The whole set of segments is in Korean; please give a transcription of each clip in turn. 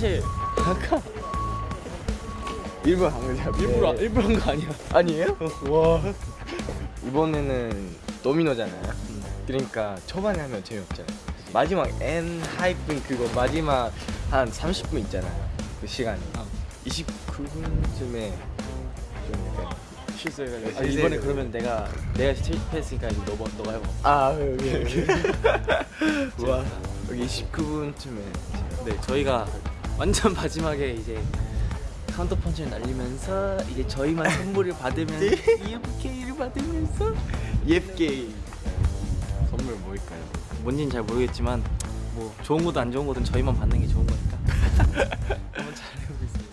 사실 아까 일부러 한 거죠. 일부러 일부러 한 거 아니야? 아니에요? 와. 이번에는 도미노잖아요. 그러니까 초반에 하면 재미없잖아요. 마지막 N 하이픈 그거 마지막 한 30분 있잖아요. 그 시간이. 어. 29분쯤에 좀 약간 실수해가지고. 아, 이번에 실수해가지고. 그러면 내가 내가 실패했으니까 이제 너가 너가 해봐. 아 여기 여기. 와 여기 29분쯤에 네, 저희가 완전 마지막에 이제 카운터 펀치를 날리면서 이제 저희만 선물을 받으면서 EFK를 받으면서 예쁘게 선물 뭘까요? 뭔지는 잘 모르겠지만 뭐 좋은 거든 안 좋은 거든 저희만 받는 게 좋은 거니까 한번 잘 해보고 있습니다.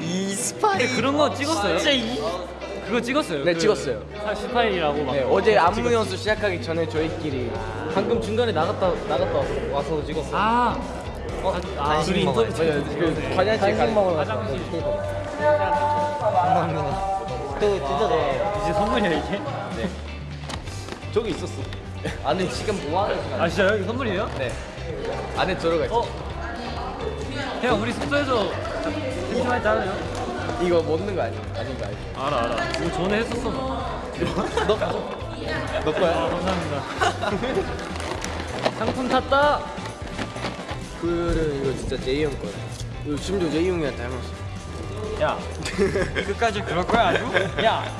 이 스파이 그런 거 찍었어요? 진짜 이 그거 찍었어요? 네, 그 찍었어요. 사- 스파이라고 막 네, 어제 안무 연수 시작하기 전에 저희끼리 방금 중간에 나갔다 나갔다 와서 찍었어. 아, 어, 아, 인터뷰 맞아요. 그 화장실 가 먹으러 화장실. 감사합니다. 또 진짜 너 이제 선물이야 이게? 네. 저기 있었어. 안에 지금 뭐 하는 시간? 아 진짜요? 이거 선물이에요? 네. 안에 들어가 있어. 어? 형 우리 숙소에서 심심했잖아요. 이거 먹는 거 아니에요? 아닌 거 알죠? 알아 알아. 이거 전에 했었어. 너. 너 거야? 아, 감사합니다. 상품 탔다. 그는 이거 진짜 제이 형 거야. 이거 심지어 제이 형이랑 닮았어. 야. 끝까지 그럴 거야 아주? 야.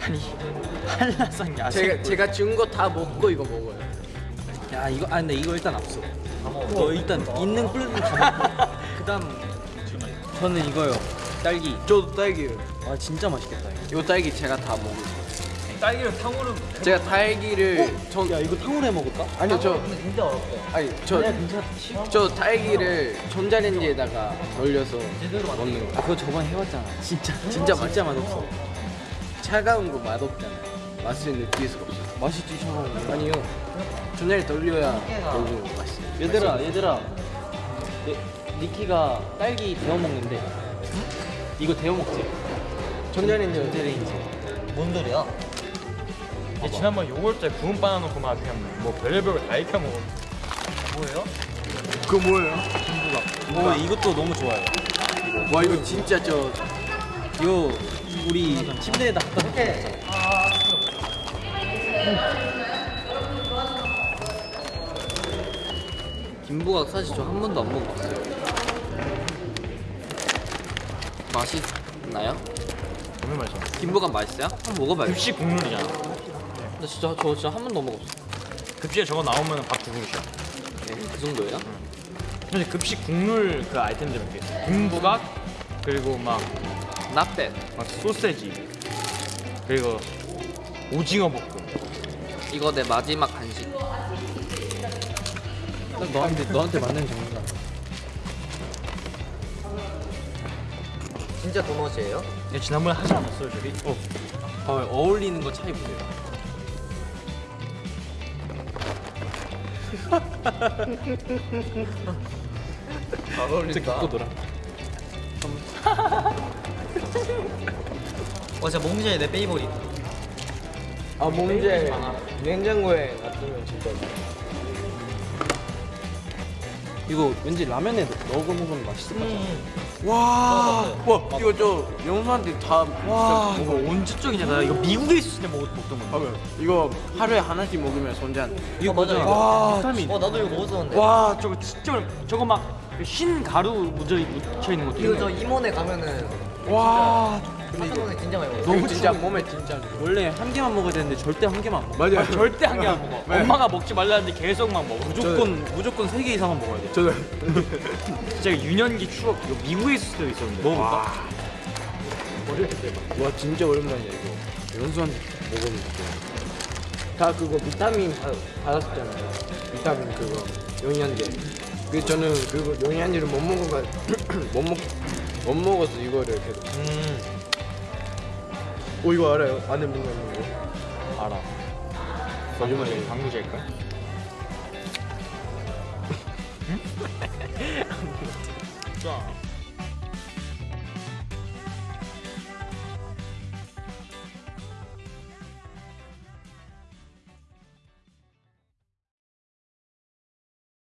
아니 한라산 야생. 제가 제가 준 거 다 먹고 이거 먹어요. 야 이거 아 근데 이거 일단 앞서. 너 일단 있는 꿀은 다 먹고. 그다음 저는 이거요. 딸기. 저도 딸기요. 아 진짜 맛있겠다. 이거. 이 딸기 제가 다 먹어요. 딸기를 탕후루. 제가 딸기를 전야 이거 탕후루 해 먹을까? 아니요 저 근데 진짜 어렵다. 아니 저 괜찮. 저 딸기를 전자레인지에다가 돌려서 먹는 거. 아 그거 저번에 해봤잖아. 진짜 진짜 진짜 맛없어. 차가운 거 맛없잖아요. 맛을 느낄 수가 없어요. 맛있지 차가운 거. 아니요. 전자레 돌려야 너무 맛있어요. 얘들아 얘들아. 네, 니키가 딸기 데워 먹는데. 이거 데워 먹지? 전자레인지 전자레인지. 뭔 소리야? 얘 지난번 요구르트에 구운 바나나 넣고 막 그냥 뭐 별의별 거다 익혀 먹어. 뭐예요? 그거 뭐예요? 어 이것도 너무 좋아요. 와 이거 진짜 저 이거 우리 침대에다 갖다 놓고. 김부각 사실 저 한 번도 안 먹어봤어요. 맛있나요? 너무 맛있어. 김부각 맛있어요? 한번 먹어봐요. 급식 국룰이잖아. 근데 진짜 저 진짜 한 번도 못 먹었어. 급식에 저거 나오면 밥두 그릇이야. 네, 그 정도예요? 근데 급식 국룰 그 아이템들. 있어. 김부각 그리고 막, bad. 막 소세지 그리고 오징어 볶음. 이거 내 마지막 간식. 너한테 너한테 맞는 종류 진짜 도넛이에요? 얘 지난번에 하지 않았어요 저기? 어. 어, 어울리는 거 차이 보세요. 안 어울린다. 갖고 놀아. 어 진짜 몽쉘 내 페이보릿 아 몽제 냉장고에 놔두면 진짜 이거 왠지 라면에 넣어 먹으면 맛있을 것 같아. 와, 와 이거 저 영수한테 다 와 이거 언제 쪽이냐 나 이거 미국에 있을 때 먹, 먹던 건데. 하면 이거 하루에 하나씩 먹으면 손잔. 이거 맞아 이거 와, 비타민. 어 나도 이거 먹었었는데. 와 저거 진짜 저거 막 흰 가루 묻어 묻혀 있는 것도 이거. 저 이모네 가면은 와 사천원에 진짜 많이 먹어 너무 진짜 몸에 진짜. 원래 한 개만 먹어야 되는데 절대 한 개만 안 먹어. 맞아요. 아, 절대 한개안 먹어. 네. 엄마가 먹지 말라는데 계속 막 먹어. 무조건 무조건 세 개 이상은 먹어야 돼. 저도 진짜 유년기 추억. 이거 미국에 있을 때 있었는데. 먹어볼까? 와 진짜 오랜만이야 이거. 연수한테 먹으면 다 그거 비타민 받, 받았잖아요. 비타민 그거 영양제. 그 저는 그거 영양제를 못 먹어가 못먹 못 먹어서 이거를 계속. 음 오 이거 알아요? 안에 뭔가 있는 거. 알아. 거짓말이에요. 방부제일까? 자.